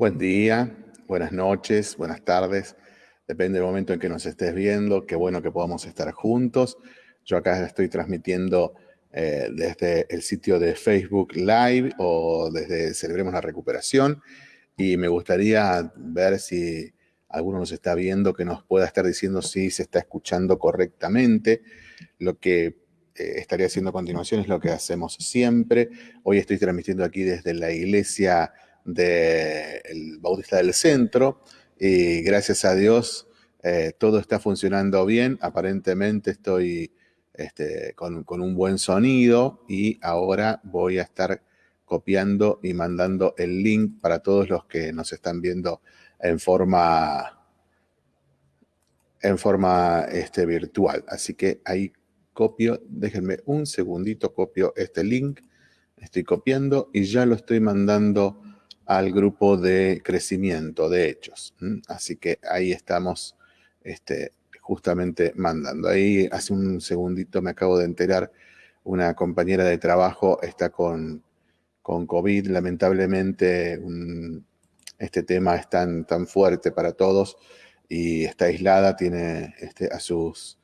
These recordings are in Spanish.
Buen día, buenas noches, buenas tardes. Depende del momento en que nos estés viendo. Qué bueno que podamos estar juntos. Yo acá estoy transmitiendo eh, desde el sitio de Facebook Live o desde Celebremos la Recuperación. Y me gustaría ver si alguno nos está viendo que nos pueda estar diciendo si se está escuchando correctamente. Lo que eh, estaría haciendo a continuación es lo que hacemos siempre. Hoy estoy transmitiendo aquí desde la iglesia del Bautista del Centro y gracias a Dios eh, todo está funcionando bien. Aparentemente estoy este, con, un buen sonido y ahora voy a estar copiando y mandando el link para todos los que nos están viendo en forma en forma este, virtual. Así que ahí copio, déjenme un segundito, copio este link, estoy copiando y ya lo estoy mandando al grupo de crecimiento de hechos. Así que ahí estamos este, justamente mandando. Ahí hace un segundito me acabo de enterar, una compañera de trabajo está con, con COVID. Lamentablemente este tema es tan, tan fuerte para todos y está aislada, tiene este, a sus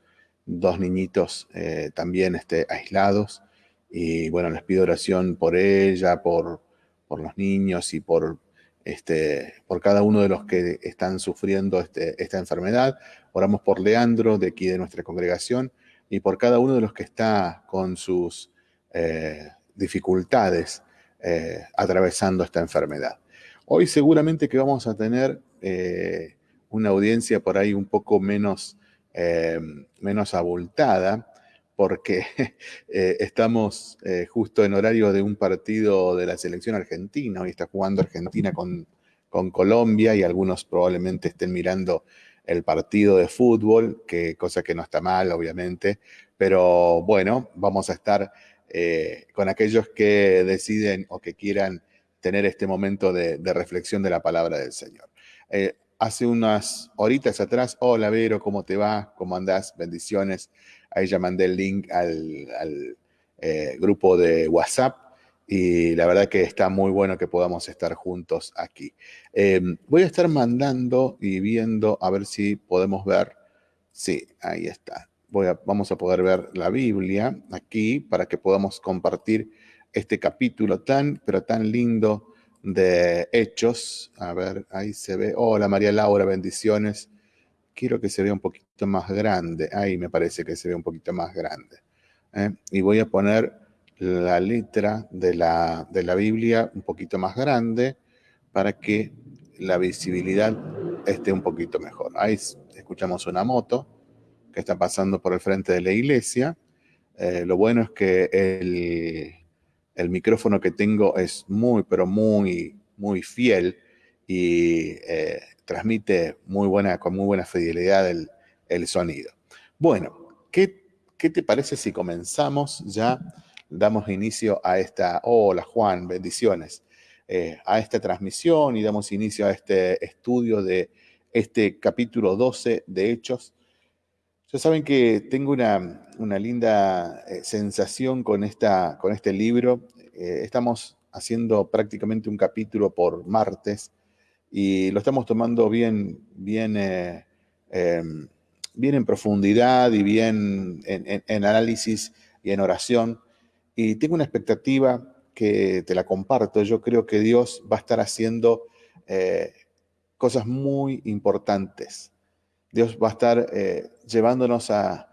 dos niñitos eh, también este, aislados. Y bueno, les pido oración por ella, por, por los niños y por, este, por cada uno de los que están sufriendo este, esta enfermedad. Oramos por Leandro, de aquí de nuestra congregación, y por cada uno de los que está con sus eh, dificultades eh, atravesando esta enfermedad. Hoy seguramente que vamos a tener eh, una audiencia por ahí un poco menos, menos abultada, porque eh, estamos eh, justo en horario de un partido de la selección argentina. Hoy está jugando Argentina con, con, Colombia y algunos probablemente estén mirando el partido de fútbol, que cosa que no está mal, obviamente. Pero bueno, vamos a estar eh, con aquellos que deciden o que quieran tener este momento de, de reflexión de la palabra del Señor. hace unas horitas atrás, hola Vero, ¿cómo te va? ¿Cómo andás? Bendiciones. Ahí ya mandé el link al, eh, grupo de WhatsApp y la verdad que está muy bueno que podamos estar juntos aquí. Em, voy a estar mandando y viendo a ver si podemos ver. Sí, ahí está. Vamos a poder ver la Biblia aquí para que podamos compartir este capítulo tan, pero tan lindo de Hechos. A ver, ahí se ve. Hola María Laura, bendiciones quiero que se vea un poquito más grande. Ahí me parece que se ve un poquito más grande. ¿eh? Y voy a poner la letra de la, de la Biblia un poquito más grande para que la visibilidad esté un poquito mejor. Ahí escuchamos una moto que está pasando por el frente de la iglesia. Eh, lo bueno es que el, el, micrófono que tengo es muy, pero muy, muy fiel y eh, transmite muy buena, con muy buena fidelidad el, sonido. Bueno, ¿qué, ¿qué, te parece si comenzamos ya? Damos inicio a esta, hola Juan, bendiciones, eh, a esta transmisión y damos inicio a este estudio de este capítulo 12 de Hechos. Ya saben que tengo una, una linda eh, sensación con, esta, con este libro. Eh, estamos haciendo prácticamente un capítulo por martes y lo estamos tomando bien, bien, eh, em, bien en profundidad y bien en, análisis y en oración. Y tengo una expectativa que te la comparto. Yo creo que Dios va a estar haciendo eh, cosas muy importantes. Dios va a estar eh, llevándonos a,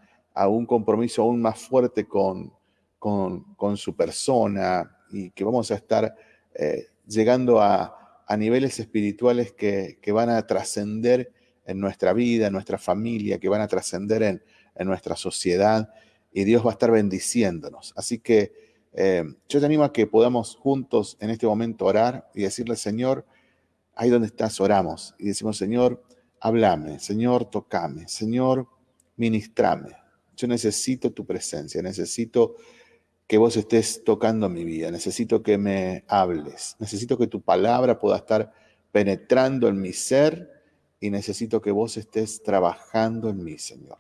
un compromiso aún más fuerte con, con, su persona y que vamos a estar llegando a, a niveles espirituales que, van a trascender en nuestra vida, en nuestra familia, que van a trascender en, nuestra sociedad y Dios va a estar bendiciéndonos. Así que eh, yo te animo a que podamos juntos en este momento orar y decirle, Señor, ahí donde estás, oramos y decimos, Señor, háblame, Señor, tocame, Señor, ministrame. Yo necesito tu presencia, necesito que vos estés tocando mi vida, necesito que me hables, necesito que tu palabra pueda estar penetrando en mi ser y necesito que vos estés trabajando en mí, Señor,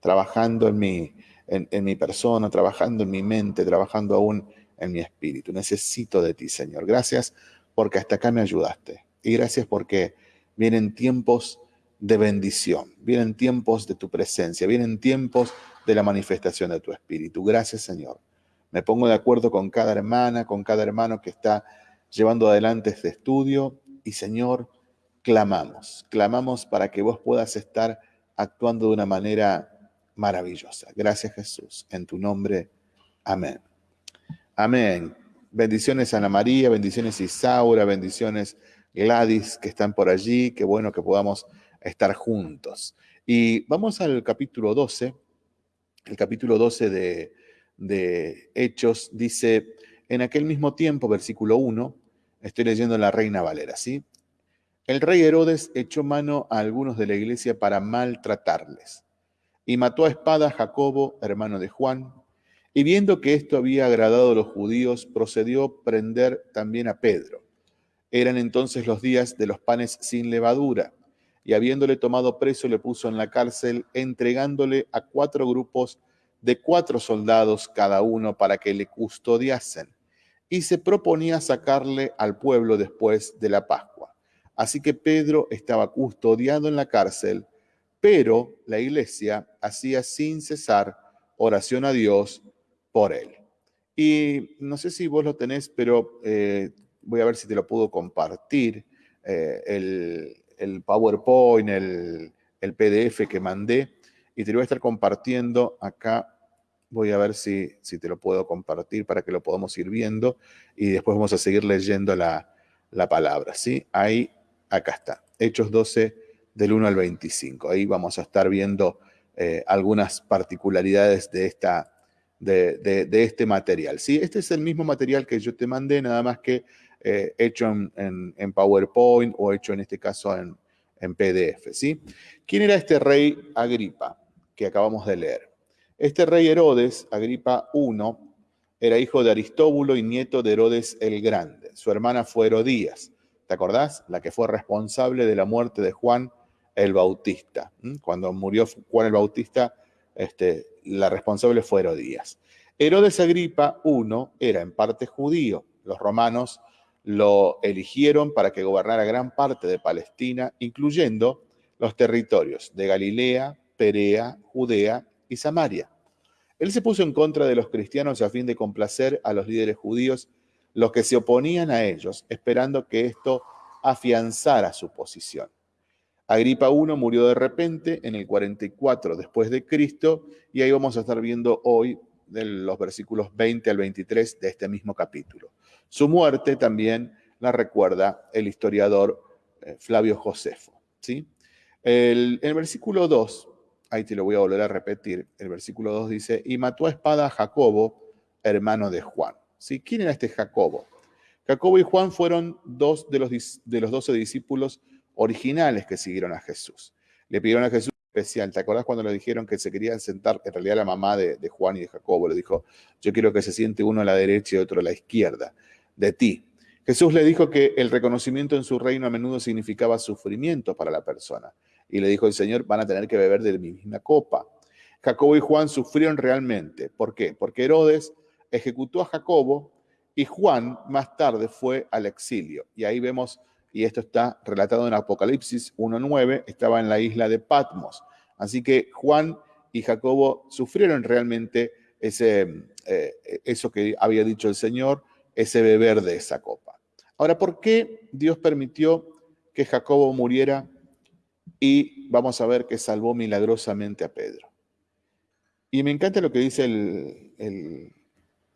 trabajando en mi, en, mi persona, trabajando en mi mente, trabajando aún en mi espíritu. Necesito de ti, Señor. Gracias porque hasta acá me ayudaste Y gracias porque vienen tiempos de bendición, vienen tiempos de tu presencia, vienen tiempos de la manifestación de tu espíritu. Gracias Señor. Me pongo de acuerdo con cada hermana, con cada hermano que está llevando adelante este estudio y Señor, clamamos, clamamos para que vos puedas estar actuando de una manera maravillosa. Gracias Jesús. En tu nombre. Amén. Amén. Bendiciones Ana María, bendiciones Isaura, bendiciones Gladys que están por allí. Qué bueno que podamos estar juntos. Y vamos al capítulo 12. El capítulo 12 de, de Hechos dice, en aquel mismo tiempo, versículo 1, estoy leyendo la Reina Valera, ¿sí? El rey Herodes echó mano a algunos de la iglesia para maltratarles y mató a espada a Jacobo, hermano de Juan, y viendo que esto había agradado a los judíos, procedió a prender también a Pedro. Eran entonces los días de los panes sin levadura, y habiéndole tomado preso le puso en la cárcel, entregándole a cuatro grupos de cuatro soldados cada uno para que le custodiasen, y se proponía sacarle al pueblo después de la Pascua. Así que Pedro estaba custodiado en la cárcel, pero la iglesia hacía sin cesar oración a Dios por él. Y no sé si vos lo tenés, pero eh, voy a ver si te lo puedo compartir. Eh, el, PowerPoint, el, el PDF que mandé, y te lo voy a estar compartiendo acá Voy a ver si, si, te lo puedo compartir para que lo podamos ir viendo y después vamos a seguir leyendo la, la palabra. ¿sí? Ahí, acá está. Hechos 12, del 1 al 25. Ahí vamos a estar viendo eh, algunas particularidades de, esta, de, de, este material. ¿sí? Este es el mismo material que yo te mandé, nada más que eh, hecho en, en, PowerPoint o hecho en este caso en, en PDF. ¿sí? ¿Quién era este rey Agripa que acabamos de leer? Este rey Herodes, Agripa I, era hijo de Aristóbulo y nieto de Herodes el Grande. Su hermana fue Herodías. ¿Te acordás? La que fue responsable de la muerte de Juan el Bautista. Cuando murió Juan el Bautista, este, la responsable fue Herodías. Herodes Agripa I era en parte judío. Los romanos lo eligieron para que gobernara gran parte de Palestina, incluyendo los territorios de Galilea, Perea, Judea y Samaria. Él se puso en contra de los cristianos a fin de complacer a los líderes judíos, los que se oponían a ellos, esperando que esto afianzara su posición. Agripa I murió de repente en el 44 después de Cristo y ahí vamos a estar viendo hoy de los versículos 20 al 23 de este mismo capítulo. Su muerte también la recuerda el historiador eh, Flavio Josefo. ¿sí? El, el versículo 2, ahí te lo voy a volver a repetir, el versículo 2 dice, y mató a espada a Jacobo, hermano de Juan. ¿Sí? ¿Quién era este Jacobo? Jacobo y Juan fueron dos de los, de los doce discípulos originales que siguieron a Jesús. Le pidieron a Jesús especial. ¿Te acordás cuando le dijeron que se querían sentar? En realidad la mamá de, Juan y de Jacobo le dijo, yo quiero que se siente uno a la derecha y otro a la izquierda de ti. Jesús le dijo que el reconocimiento en su reino a menudo significaba sufrimiento para la persona. Y le dijo el Señor, van a tener que beber de mi misma copa. Jacobo y Juan sufrieron realmente. ¿Por qué? Porque Herodes ejecutó a Jacobo y Juan más tarde fue al exilio. Y ahí vemos y esto está relatado en Apocalipsis 1.9, estaba en la isla de Patmos. Así que Juan y Jacobo sufrieron realmente ese, eh, eso que había dicho el Señor, ese beber de esa copa. Ahora, ¿por qué Dios permitió que Jacobo muriera? Y vamos a ver que salvó milagrosamente a Pedro. Y me encanta lo que dice el,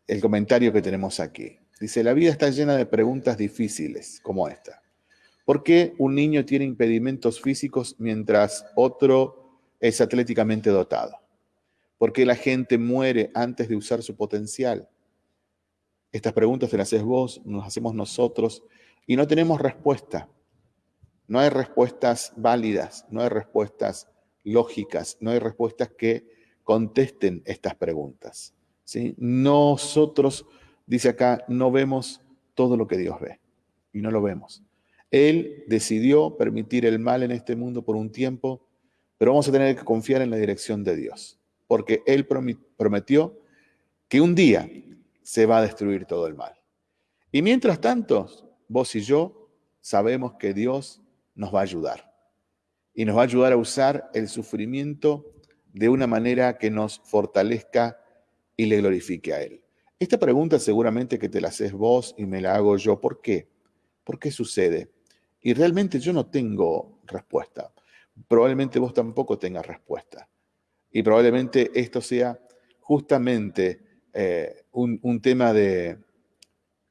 el comentario que tenemos aquí. Dice, la vida está llena de preguntas difíciles como esta. ¿Por qué un niño tiene impedimentos físicos mientras otro es atléticamente dotado? ¿Por qué la gente muere antes de usar su potencial? Estas preguntas te las haces vos, nos hacemos nosotros y no tenemos respuesta. No hay respuestas válidas, no hay respuestas lógicas, no hay respuestas que contesten estas preguntas. ¿sí? Nosotros, dice acá, no vemos todo lo que Dios ve y no lo vemos. Él decidió permitir el mal en este mundo por un tiempo, pero vamos a tener que confiar en la dirección de Dios, porque Él prometió que un día se va a destruir todo el mal. Y mientras tanto, vos y yo sabemos que Dios nos va a ayudar. Y nos va a ayudar a usar el sufrimiento de una manera que nos fortalezca y le glorifique a Él. Esta pregunta seguramente que te la haces vos y me la hago yo. ¿Por qué? ¿Por qué sucede? Y realmente yo no tengo respuesta. Probablemente vos tampoco tengas respuesta. Y probablemente esto sea justamente eh, un, tema de,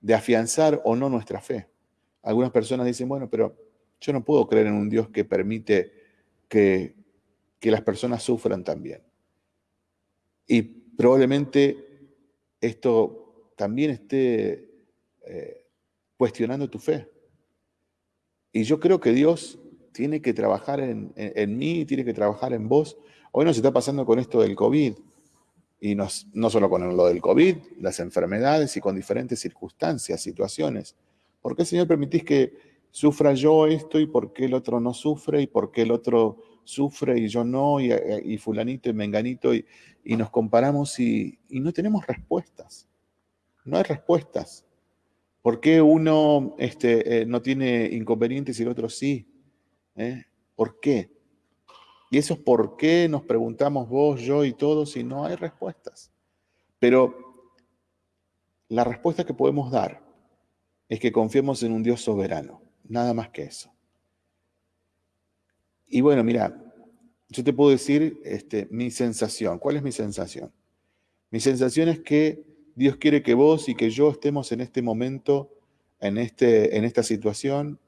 de afianzar o no nuestra fe. Algunas personas dicen, bueno, pero yo no puedo creer en un Dios que permite que, las personas sufran también. Y probablemente esto también esté eh, cuestionando tu fe. Y yo creo que Dios tiene que trabajar en, en, mí, tiene que trabajar en vos. Hoy nos está pasando con esto del COVID, y no solo con lo del COVID, las enfermedades y con diferentes circunstancias, situaciones. ¿Por qué, Señor, permitís que sufra yo esto y por qué el otro no sufre y por qué el otro sufre y yo no y, fulanito y menganito y, nos comparamos y, no tenemos respuestas? No hay respuestas. ¿Por qué uno este, eh, no tiene inconvenientes y el otro sí? ¿Eh? ¿Por qué? Y eso es por qué nos preguntamos vos, yo y todos y no hay respuestas. Pero la respuesta que podemos dar es que confiemos en un Dios soberano, nada más que eso. Y bueno, mira, yo te puedo decir este, mi sensación. ¿Cuál es mi sensación? Mi sensación es que Dios quiere que vos y que yo estemos en este momento, en, este, en esta situación,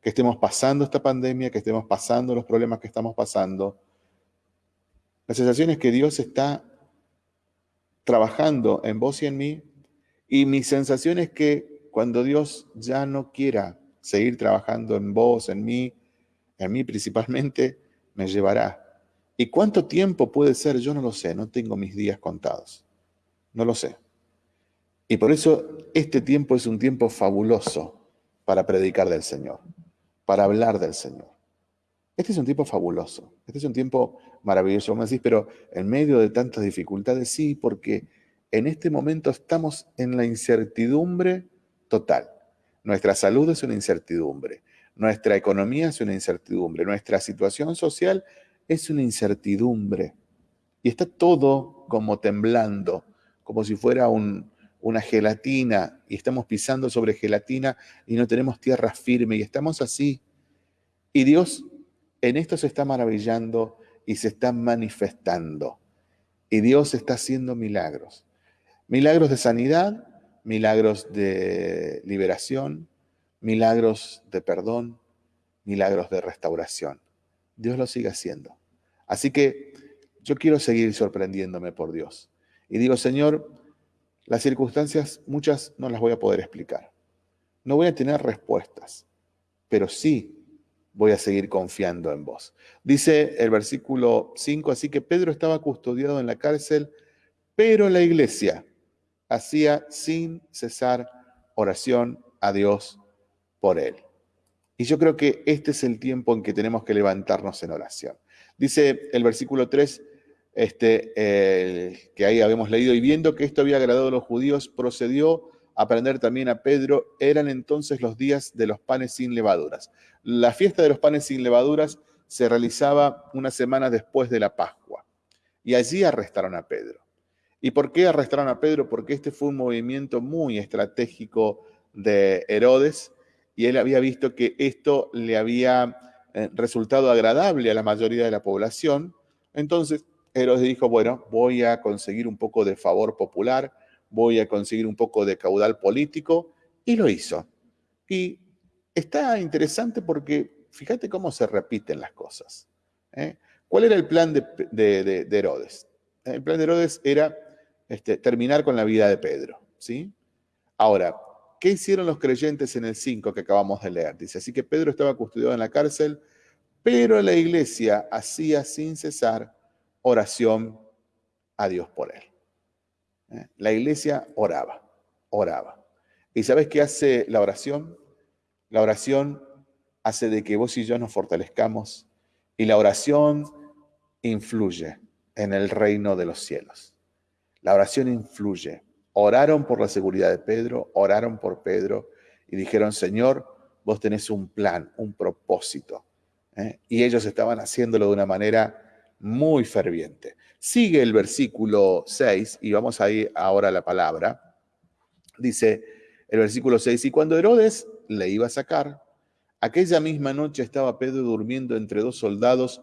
que estemos pasando esta pandemia, que estemos pasando los problemas que estamos pasando. La sensación es que Dios está trabajando en vos y en mí, y mi sensación es que cuando Dios ya no quiera seguir trabajando en vos, en mí, en mí principalmente, me llevará. ¿Y cuánto tiempo puede ser? Yo no lo sé, no tengo mis días contados. No lo sé. Y por eso este tiempo es un tiempo fabuloso para predicar del Señor para hablar del Señor. Este es un tiempo fabuloso, este es un tiempo maravilloso. me decís, pero en medio de tantas dificultades, sí, porque en este momento estamos en la incertidumbre total. Nuestra salud es una incertidumbre, nuestra economía es una incertidumbre, nuestra situación social es una incertidumbre. Y está todo como temblando, como si fuera un, una gelatina y estamos pisando sobre gelatina y no tenemos tierra firme y estamos así. Y Dios en esto se está maravillando y se está manifestando. Y Dios está haciendo milagros. Milagros de sanidad, milagros de liberación, milagros de perdón, milagros de restauración. Dios lo sigue haciendo. Así que yo quiero seguir sorprendiéndome por Dios. Y digo, Señor, las circunstancias, muchas no las voy a poder explicar. No voy a tener respuestas, pero sí voy a seguir confiando en vos. Dice el versículo 5, así que Pedro estaba custodiado en la cárcel, pero la iglesia hacía sin cesar oración a Dios por él. Y yo creo que este es el tiempo en que tenemos que levantarnos en oración. Dice el versículo 3, este, que ahí habíamos leído, y viendo que esto había agradado a los judíos, procedió a prender también a Pedro. Eran entonces los días de los panes sin levaduras. La fiesta de los panes sin levaduras se realizaba una semana después de la Pascua. Y allí arrestaron a Pedro. ¿Y por qué arrestaron a Pedro? Porque este fue un movimiento muy estratégico de Herodes y él había visto que esto le había eh, resultado agradable a la mayoría de la población. Entonces Herodes dijo, bueno, voy a conseguir un poco de favor popular, voy a conseguir un poco de caudal político, y lo hizo. Y está interesante porque fíjate cómo se repiten las cosas. ¿eh? ¿Cuál era el plan de, Herodes? El plan de Herodes era este, terminar con la vida de Pedro. ¿sí? Ahora, ¿qué hicieron los creyentes en el 5 que acabamos de leer? Dice, así que Pedro estaba custodiado en la cárcel, pero la iglesia hacía sin cesar oración a Dios por él. ¿Eh? La iglesia oraba, oraba. ¿Y sabes qué hace la oración? La oración hace de que vos y yo nos fortalezcamos y la oración influye en el reino de los cielos. La oración influye. Oraron por la seguridad de Pedro, oraron por Pedro y dijeron, Señor, vos tenés un plan, un propósito. ¿eh? Y ellos estaban haciéndolo de una manera muy ferviente. Sigue el versículo 6 y vamos a ir ahora a la palabra. Dice el versículo 6, y cuando Herodes le iba a sacar, aquella misma noche estaba Pedro durmiendo entre dos soldados,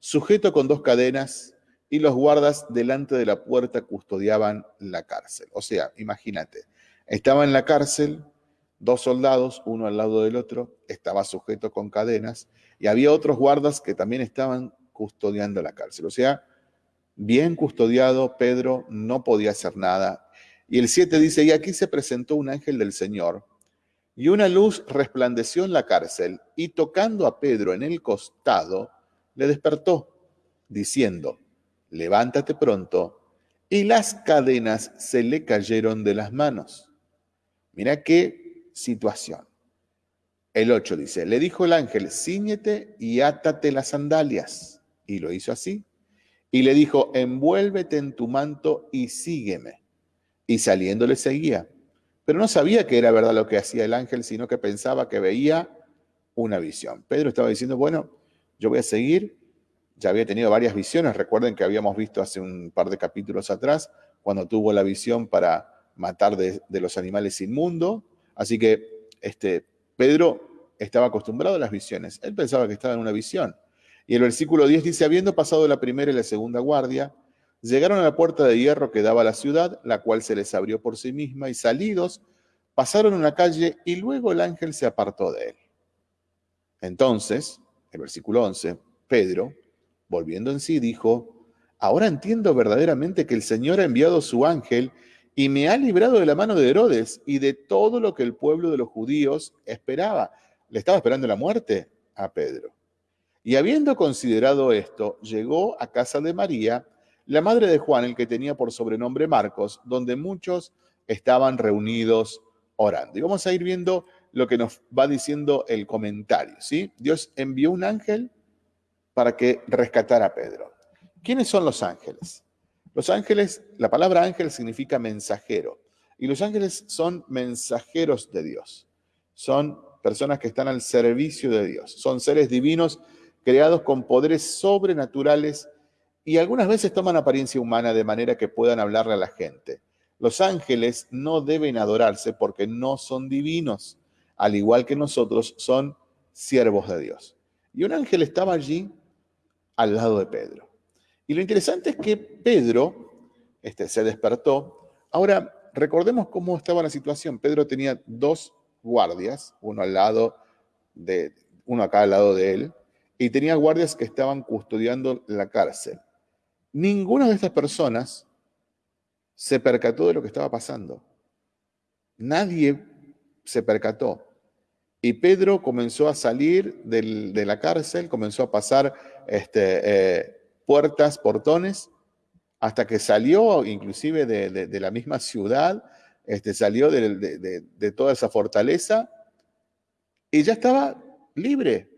sujeto con dos cadenas, y los guardas delante de la puerta custodiaban la cárcel. O sea, imagínate, estaba en la cárcel, dos soldados, uno al lado del otro, estaba sujeto con cadenas, y había otros guardas que también estaban custodiando la cárcel. O sea, bien custodiado, Pedro no podía hacer nada. Y el 7 dice, y aquí se presentó un ángel del Señor, y una luz resplandeció en la cárcel, y tocando a Pedro en el costado, le despertó, diciendo, levántate pronto, y las cadenas se le cayeron de las manos. Mira qué situación. El 8 dice, le dijo el ángel, ciñete y átate las sandalias. Y lo hizo así. Y le dijo, envuélvete en tu manto y sígueme. Y saliendo le seguía. Pero no sabía que era verdad lo que hacía el ángel, sino que pensaba que veía una visión. Pedro estaba diciendo, bueno, yo voy a seguir. Ya había tenido varias visiones. Recuerden que habíamos visto hace un par de capítulos atrás, cuando tuvo la visión para matar de, los animales inmundos. Así que este, Pedro estaba acostumbrado a las visiones. Él pensaba que estaba en una visión. Y el versículo 10 dice, habiendo pasado la primera y la segunda guardia, llegaron a la puerta de hierro que daba a la ciudad, la cual se les abrió por sí misma, y salidos, pasaron una calle y luego el ángel se apartó de él. Entonces, el versículo 11, Pedro, volviendo en sí, dijo, ahora entiendo verdaderamente que el Señor ha enviado su ángel y me ha librado de la mano de Herodes y de todo lo que el pueblo de los judíos esperaba. Le estaba esperando la muerte a Pedro. Y habiendo considerado esto, llegó a casa de María, la madre de Juan, el que tenía por sobrenombre Marcos, donde muchos estaban reunidos orando. Y vamos a ir viendo lo que nos va diciendo el comentario, ¿sí? Dios envió un ángel para que rescatara a Pedro. ¿Quiénes son los ángeles? Los ángeles, la palabra ángel significa mensajero, y los ángeles son mensajeros de Dios. Son personas que están al servicio de Dios. Son seres divinos creados con poderes sobrenaturales y algunas veces toman apariencia humana de manera que puedan hablarle a la gente. Los ángeles no deben adorarse porque no son divinos, al igual que nosotros son siervos de Dios. Y un ángel estaba allí al lado de Pedro. Y lo interesante es que Pedro este, se despertó. Ahora, recordemos cómo estaba la situación. Pedro tenía dos guardias, uno al lado de, uno acá al lado de él, y tenía guardias que estaban custodiando la cárcel. Ninguna de estas personas se percató de lo que estaba pasando. Nadie se percató. Y Pedro comenzó a salir de la cárcel, comenzó a pasar este, eh, puertas, portones, hasta que salió inclusive de, la misma ciudad, este, salió de toda esa fortaleza y ya estaba libre.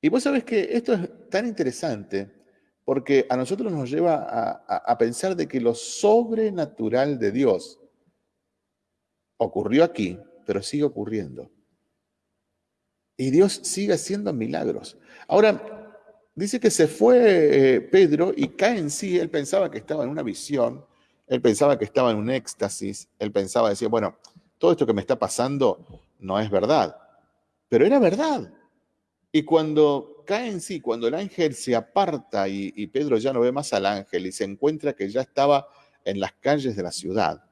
Y vos sabés que esto es tan interesante porque a nosotros nos lleva a, pensar de que lo sobrenatural de Dios ocurrió aquí, pero sigue ocurriendo. Y Dios sigue haciendo milagros. Ahora, dice que se fue eh, Pedro y cae en sí, él pensaba que estaba en una visión, él pensaba que estaba en un éxtasis, él pensaba, decía, bueno, todo esto que me está pasando no es verdad, pero era verdad. Y cuando cae en sí, cuando el ángel se aparta y, Pedro ya no ve más al ángel y se encuentra que ya estaba en las calles de la ciudad,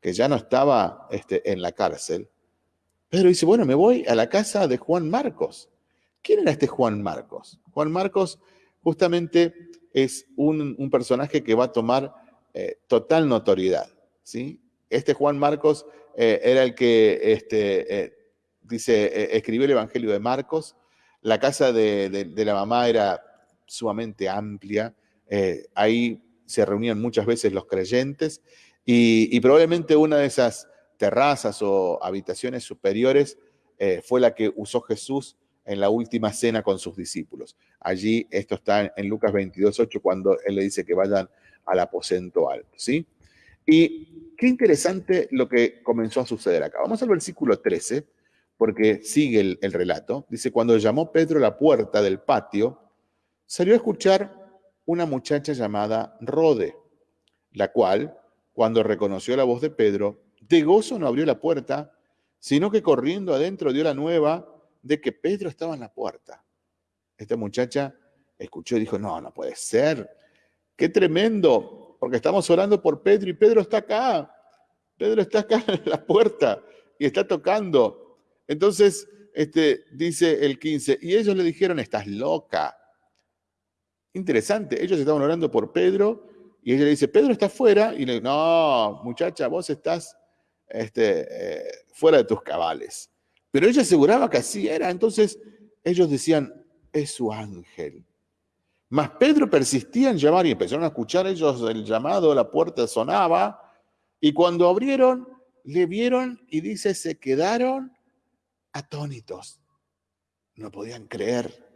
que ya no estaba este, en la cárcel, Pedro dice, bueno, me voy a la casa de Juan Marcos. ¿Quién era este Juan Marcos? Juan Marcos justamente es un, personaje que va a tomar eh, total notoriedad. ¿sí? Este Juan Marcos eh, era el que este, eh, dice, escribió el Evangelio de Marcos, la casa de, la mamá era sumamente amplia, ahí se reunían muchas veces los creyentes y, probablemente una de esas terrazas o habitaciones superiores fue la que usó Jesús en la última cena con sus discípulos. Allí, esto está en Lucas 22.8, cuando él le dice que vayan al aposento alto, ¿sí? Y qué interesante lo que comenzó a suceder acá. Vamos al versículo 13, porque sigue el, el relato. Dice, cuando llamó Pedro a la puerta del patio, salió a escuchar una muchacha llamada Rode, la cual, cuando reconoció la voz de Pedro, de gozo no abrió la puerta, sino que corriendo adentro dio la nueva de que Pedro estaba en la puerta. Esta muchacha escuchó y dijo, no, no puede ser. Qué tremendo, porque estamos orando por Pedro y Pedro está acá. Pedro está acá en la puerta y está tocando. Entonces, este, dice el 15, y ellos le dijeron, estás loca. Interesante, ellos estaban orando por Pedro y ella le dice, Pedro está fuera. Y le dice, no, muchacha, vos estás este, eh, fuera de tus cabales. Pero ella aseguraba que así era. Entonces ellos decían, es su ángel. Mas Pedro persistía en llamar y empezaron a escuchar ellos el llamado, la puerta sonaba. Y cuando abrieron, le vieron y dice, se quedaron atónitos. No podían creer.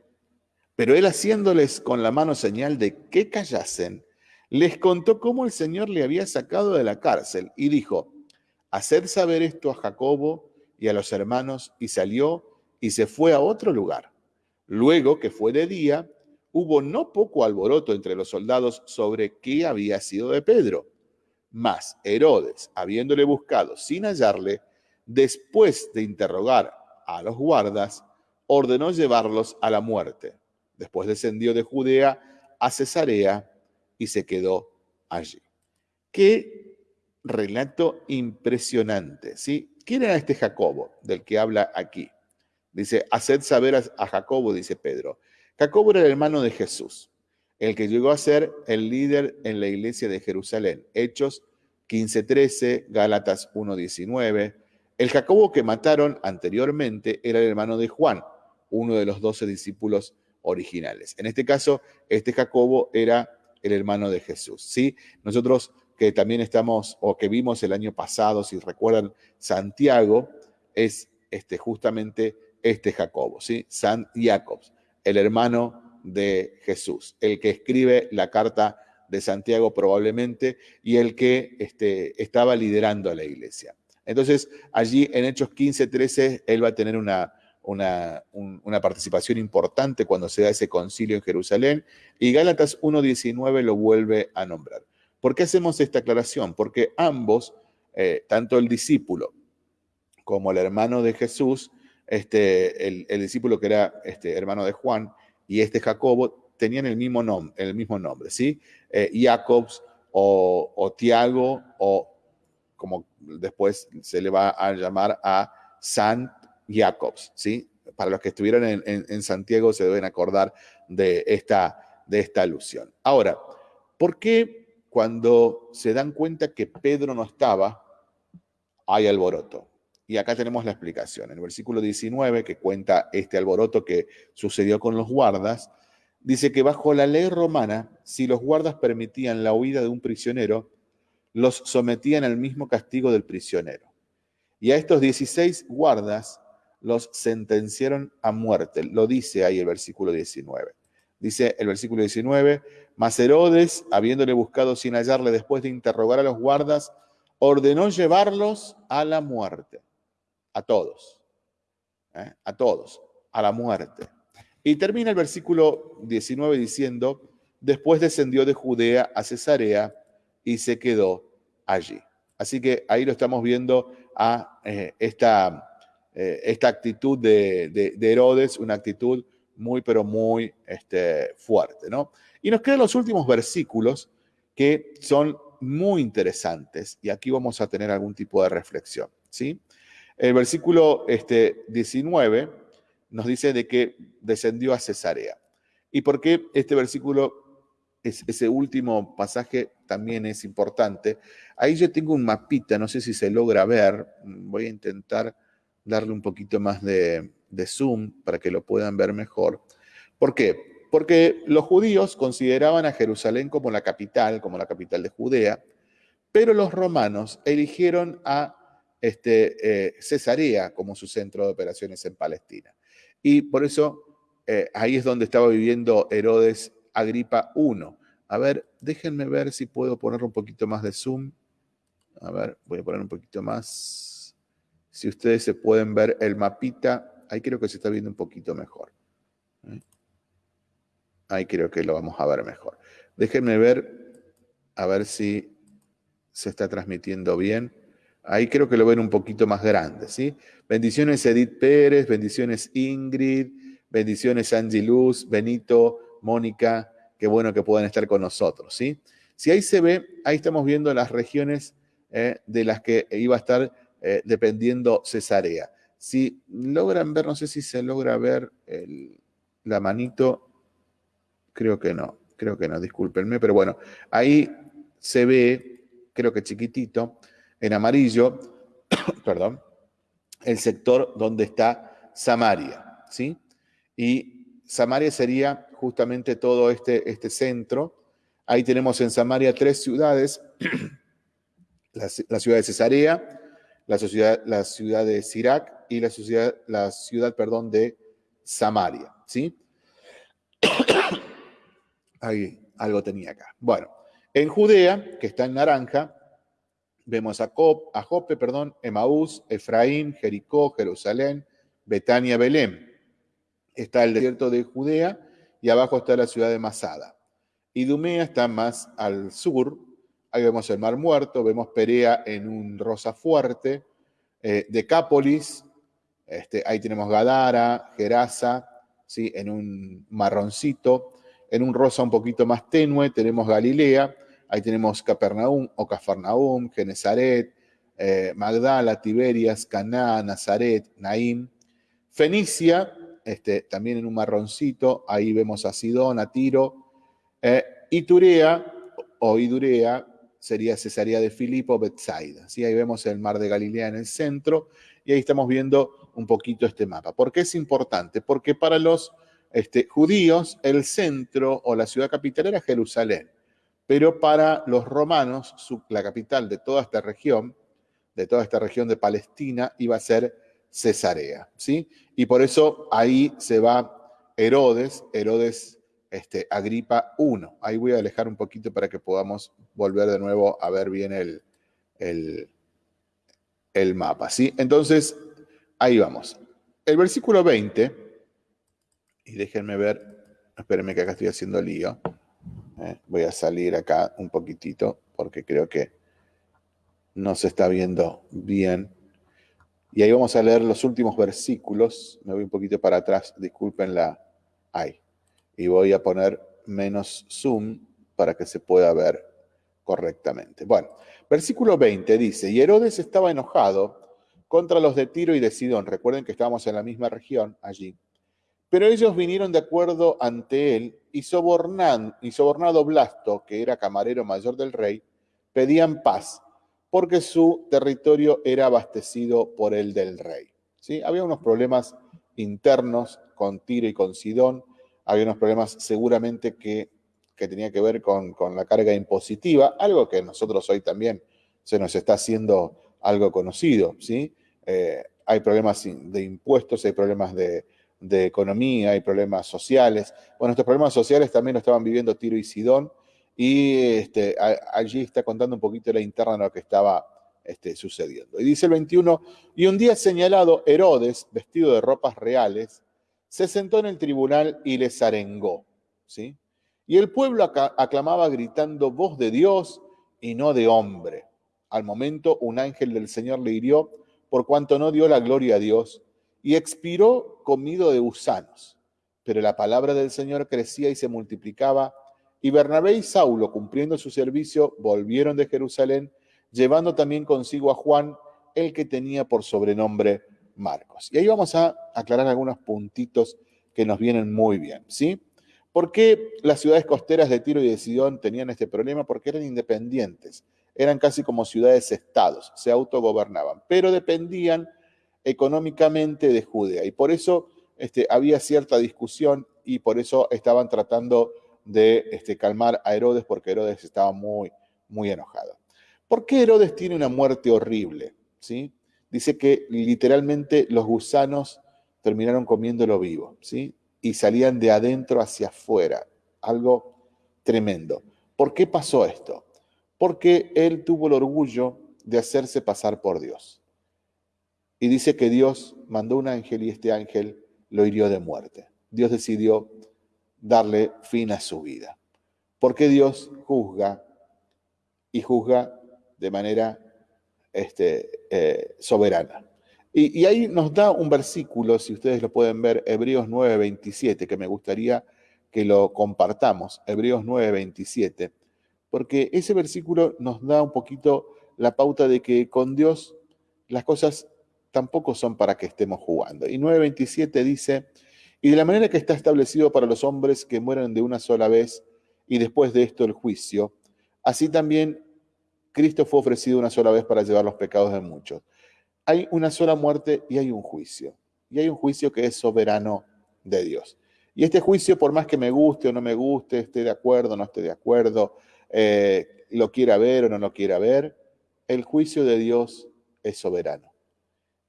Pero él haciéndoles con la mano señal de que callasen, les contó cómo el Señor le había sacado de la cárcel y dijo, haced saber esto a Jacobo y a los hermanos, y salió y se fue a otro lugar. Luego que fue de día, hubo no poco alboroto entre los soldados sobre qué había sido de Pedro. Mas Herodes, habiéndole buscado sin hallarle, después de interrogar a los guardas, ordenó llevarlos a la muerte. Después descendió de Judea a Cesarea y se quedó allí. Qué relato impresionante, ¿sí? ¿Quién era este Jacobo del que habla aquí? Dice, haced saber a, Jacobo, dice Pedro. Jacobo era el hermano de Jesús, el que llegó a ser el líder en la iglesia de Jerusalén. Hechos 15:13, Gálatas 1:19. El Jacobo que mataron anteriormente era el hermano de Juan, uno de los doce discípulos originales. En este caso, este Jacobo era el hermano de Jesús. ¿sí? Nosotros que también estamos o que vimos el año pasado, si recuerdan, Santiago es este, justamente este Jacobo, ¿sí? San Jacobs, el hermano de Jesús, el que escribe la carta de Santiago probablemente y el que este, estaba liderando a la iglesia. Entonces, allí en Hechos 15, 13, él va a tener una, una, participación importante cuando se da ese concilio en Jerusalén y Gálatas 1.19 lo vuelve a nombrar. ¿Por qué hacemos esta aclaración? Porque ambos, eh, tanto el discípulo como el hermano de Jesús, este, el, discípulo que era este, hermano de Juan y este Jacobo, tenían el mismo, nombre, el mismo nombre, ¿sí? Eh, Jacobs o, o Tiago o como después se le va a llamar a San Jacobs, ¿sí? Para los que estuvieron en, Santiago se deben acordar de esta, de esta alusión. Ahora, ¿por qué cuando se dan cuenta que Pedro no estaba, hay alboroto? Y acá tenemos la explicación. En el versículo 19, que cuenta este alboroto que sucedió con los guardas, dice que bajo la ley romana, si los guardas permitían la huida de un prisionero, los sometían al mismo castigo del prisionero. Y a estos 16 guardas los sentenciaron a muerte. Lo dice ahí el versículo 19. Dice el versículo 19, mas Herodes, habiéndole buscado sin hallarle después de interrogar a los guardas, ordenó llevarlos a la muerte. A todos. ¿eh? A todos. A la muerte. Y termina el versículo 19 diciendo, después descendió de Judea a Cesarea y se quedó allí. Así que ahí lo estamos viendo a eh, esta eh, esta actitud de, Herodes, una actitud muy, pero muy este, fuerte. ¿no? Y nos quedan los últimos versículos que son muy interesantes y aquí vamos a tener algún tipo de reflexión. ¿sí? El versículo este, 19 nos dice de que descendió a Cesarea. ¿Y por qué este versículo, ese último pasaje también es importante? Ahí yo tengo un mapita, no sé si se logra ver, voy a intentar darle un poquito más de, zoom para que lo puedan ver mejor. ¿Por qué? Porque los judíos consideraban a Jerusalén como la capital, como la capital de Judea, pero los romanos eligieron a este, eh, Cesarea como su centro de operaciones en Palestina. Y por eso eh, ahí es donde estaba viviendo Herodes Agripa I. A ver, déjenme ver si puedo poner un poquito más de zoom. A ver, voy a poner un poquito más. Si ustedes se pueden ver el mapita, ahí creo que se está viendo un poquito mejor. Ahí creo que lo vamos a ver mejor. Déjenme ver, a ver si se está transmitiendo bien. Ahí creo que lo ven un poquito más grande, ¿sí? Bendiciones Edith Pérez, bendiciones Ingrid, bendiciones Angie Luz, Benito, Mónica, qué bueno que puedan estar con nosotros, ¿sí? Si ahí se ve, ahí estamos viendo las regiones eh, de las que iba a estar eh, dependiendo Cesarea. Si logran ver, no sé si se logra ver la manito, creo que no, creo que no, discúlpenme, pero bueno, ahí se ve, creo que chiquitito, en amarillo, perdón, el sector donde está Samaria, ¿sí? Y Samaria sería justamente todo este, este centro. Ahí tenemos en Samaria tres ciudades, la, ciudad de Cesarea, la ciudad, la ciudad de Sirac y la ciudad, la ciudad perdón, de Samaria, ¿sí? Ahí algo tenía acá. Bueno, en Judea, que está en naranja, Vemos a, Cop, a Jope, perdón, Emaús, Efraín, Jericó, Jerusalén, Betania, Belén. Está el desierto de Judea y abajo está la ciudad de Masada. Idumea está más al sur. Ahí vemos el Mar Muerto, vemos Perea en un rosa fuerte. Eh, Decápolis, este, ahí tenemos Gadara, Gerasa, ¿sí? en un marroncito. En un rosa un poquito más tenue tenemos Galilea Ahí tenemos Capernaum o Cafarnaum, Genezaret, eh, Magdala, Tiberias, Caná, Nazaret, Naim. Fenicia, este, también en un marroncito, ahí vemos a Sidón, a Tiro. Eh, Iturea o Idurea sería Cesarea de Filipo, Bethsaida. ¿sí? Ahí vemos el mar de Galilea en el centro y ahí estamos viendo un poquito este mapa. ¿Por qué es importante? Porque para los este, judíos el centro o la ciudad capital era Jerusalén. Pero para los romanos, la capital de toda esta región, de toda esta región de Palestina, iba a ser Cesarea, ¿sí? Y por eso ahí se va Herodes, Herodes este, Agripa I. Ahí voy a alejar un poquito para que podamos volver de nuevo a ver bien el, el, el mapa, ¿sí? Entonces, ahí vamos. El versículo 20, y déjenme ver, espérenme que acá estoy haciendo lío. ¿eh? Voy a salir acá un poquitito porque creo que no se está viendo bien. Y ahí vamos a leer los últimos versículos. Me voy un poquito para atrás, disculpen la... Ahí. Y voy a poner menos zoom para que se pueda ver correctamente. Bueno, versículo 20 dice, y Herodes estaba enojado contra los de Tiro y de Sidón. Recuerden que estábamos en la misma región allí. Pero ellos vinieron de acuerdo ante él y, sobornado Blasto, que era camarero mayor del rey, pedían paz, porque su territorio era abastecido por el del rey. ¿Sí? Había unos problemas internos con Tiro y con Sidón, había unos problemas seguramente que, que tenía que ver con, la carga impositiva, algo que nosotros hoy también se nos está haciendo algo conocido. ¿sí? Eh, hay problemas de impuestos, hay problemas de, economía, hay problemas sociales. Bueno, estos problemas sociales también lo estaban viviendo Tiro y Sidón, y este, allí está contando un poquito la interna de lo que estaba este, sucediendo. Y dice el 21, y un día señalado, Herodes, vestido de ropas reales, se sentó en el tribunal y les arengó. ¿sí? Y el pueblo aclamaba gritando, voz de Dios y no de hombre. Al momento un ángel del Señor le hirió por cuanto no dio la gloria a Dios y expiró comido de gusanos. Pero la palabra del Señor crecía y se multiplicaba, y Bernabé y Saulo, cumpliendo su servicio, volvieron de Jerusalén, llevando también consigo a Juan, el que tenía por sobrenombre Marcos. Y ahí vamos a aclarar algunos puntitos que nos vienen muy bien, ¿sí? ¿Por qué las ciudades costeras de Tiro y de Sidón tenían este problema? Porque eran independientes, eran casi como ciudades-estados, se autogobernaban, pero dependían económicamente de Judea. Y por eso este, había cierta discusión y por eso estaban tratando de este, calmar a Herodes porque Herodes estaba muy, muy enojado. ¿Por qué Herodes tiene una muerte horrible? ¿Sí? Dice que literalmente los gusanos terminaron comiéndolo vivo, ¿sí? Y salían de adentro hacia afuera, algo tremendo. ¿Por qué pasó esto? Porque él tuvo el orgullo de hacerse pasar por Dios. Y dice que Dios mandó un ángel y este ángel lo hirió de muerte. Dios decidió darle fin a su vida. Porque Dios juzga y juzga de manera este, eh, soberana. Y, y, ahí nos da un versículo, si ustedes lo pueden ver, Hebreos 9:27, que me gustaría que lo compartamos, Hebreos 9:27, porque ese versículo nos da un poquito la pauta de que con Dios las cosas tampoco son para que estemos jugando. Y 9.27 dice, y de la manera que está establecido para los hombres que mueren de una sola vez y después de esto el juicio, así también Cristo fue ofrecido una sola vez para llevar los pecados de muchos. Hay una sola muerte y hay un juicio. Y hay un juicio que es soberano de Dios. Y este juicio, por más que me guste o no me guste, esté de acuerdo o no esté de acuerdo, eh, lo quiera ver o no lo quiera ver, el juicio de Dios es soberano.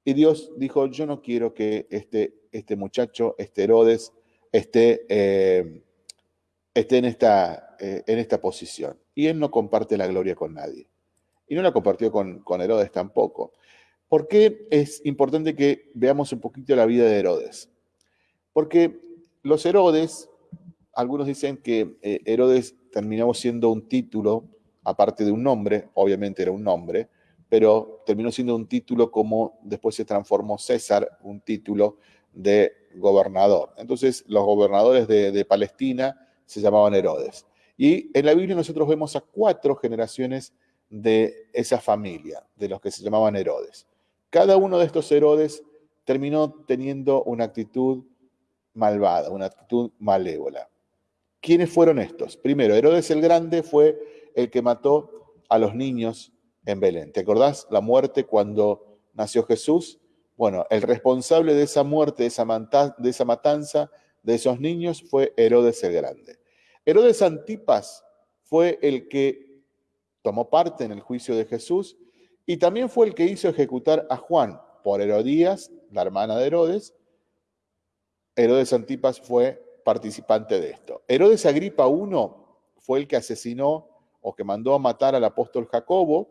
Y Dios dijo, yo no quiero que este, este muchacho, este Herodes, esté, eh, esté en, esta, eh, en esta posición. Y él no comparte la gloria con nadie. Y no la compartió con, con Herodes tampoco. ¿Por qué es importante que veamos un poquito la vida de Herodes? Porque los Herodes, algunos dicen que Herodes terminó siendo un título, aparte de un nombre, obviamente era un nombre, pero terminó siendo un título como después se transformó César, un título de gobernador. Entonces los gobernadores de, Palestina se llamaban Herodes. Y en la Biblia nosotros vemos a cuatro generaciones de esa familia, de los que se llamaban Herodes. Cada uno de estos Herodes terminó teniendo una actitud malvada, una actitud malévola. ¿Quiénes fueron estos? Primero, Herodes el Grande fue el que mató a los niños en Belén. ¿Te acordás la muerte cuando nació Jesús? Bueno, el responsable de esa muerte, de esa, matanza de esos niños fue Herodes el Grande. Herodes Antipas fue el que tomó parte en el juicio de Jesús y también fue el que hizo ejecutar a Juan por Herodías, la hermana de Herodes. Herodes Antipas fue participante de esto. Herodes Agripa I fue el que asesinó o que mandó a matar al apóstol Jacobo